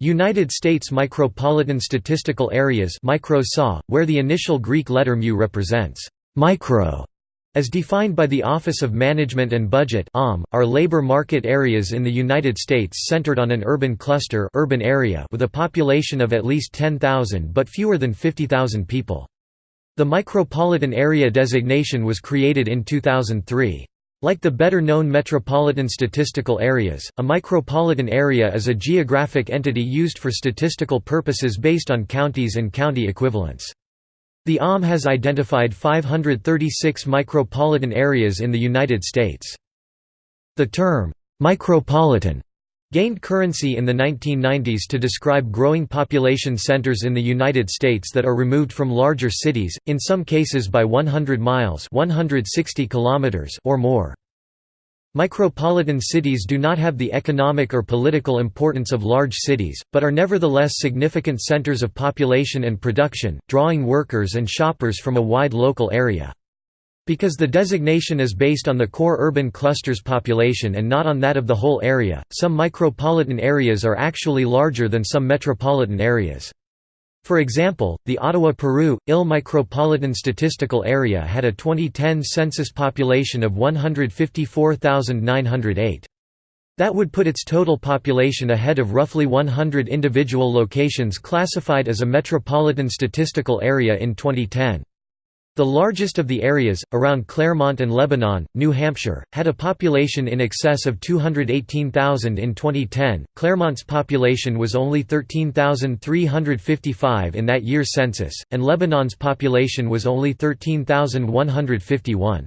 United States Micropolitan Statistical Areas where the initial Greek letter mu represents «micro» as defined by the Office of Management and Budget are labor market areas in the United States centered on an urban cluster urban area with a population of at least 10,000 but fewer than 50,000 people. The micropolitan area designation was created in 2003. Like the better-known metropolitan statistical areas, a micropolitan area is a geographic entity used for statistical purposes based on counties and county equivalents. The OM has identified 536 micropolitan areas in the United States. The term, "'micropolitan' gained currency in the 1990s to describe growing population centers in the United States that are removed from larger cities, in some cases by 100 miles 160 kilometers or more. Micropolitan cities do not have the economic or political importance of large cities, but are nevertheless significant centers of population and production, drawing workers and shoppers from a wide local area. Because the designation is based on the core urban cluster's population and not on that of the whole area, some micropolitan areas are actually larger than some metropolitan areas. For example, the Ottawa-Peru, Ill Micropolitan Statistical Area had a 2010 census population of 154,908. That would put its total population ahead of roughly 100 individual locations classified as a metropolitan statistical area in 2010. The largest of the areas, around Claremont and Lebanon, New Hampshire, had a population in excess of 218,000 in 2010. Claremont's population was only 13,355 in that year's census, and Lebanon's population was only 13,151.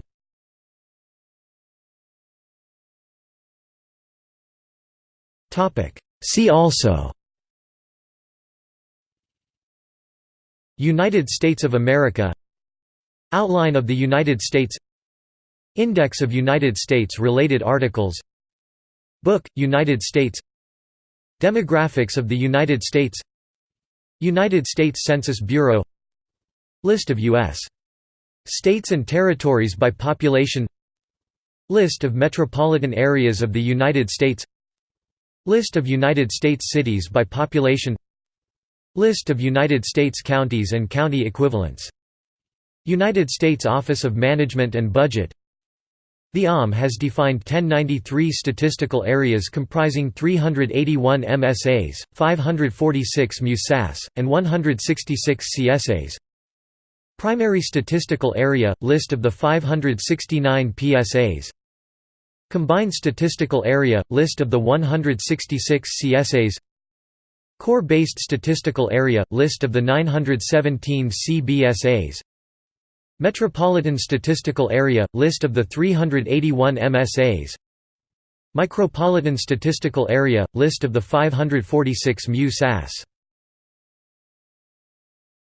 See also United States of America Outline of the United States. Index of United States-related articles. Book, United States. Demographics of the United States. United States Census Bureau. List of U.S. states and territories by population. List of metropolitan areas of the United States. List of United States cities by population. List of United States counties and county equivalents United States Office of Management and Budget. The OM has defined 1093 statistical areas comprising 381 MSAs, 546 MUSAS, and 166 CSAs Primary Statistical Area – List of the 569 PSAs Combined Statistical Area – List of the 166 CSAs Core-Based Statistical Area – List of the 917 CBSAs Metropolitan Statistical Area – List of the 381 MSAs Micropolitan Statistical Area – List of the 546 MU-SAS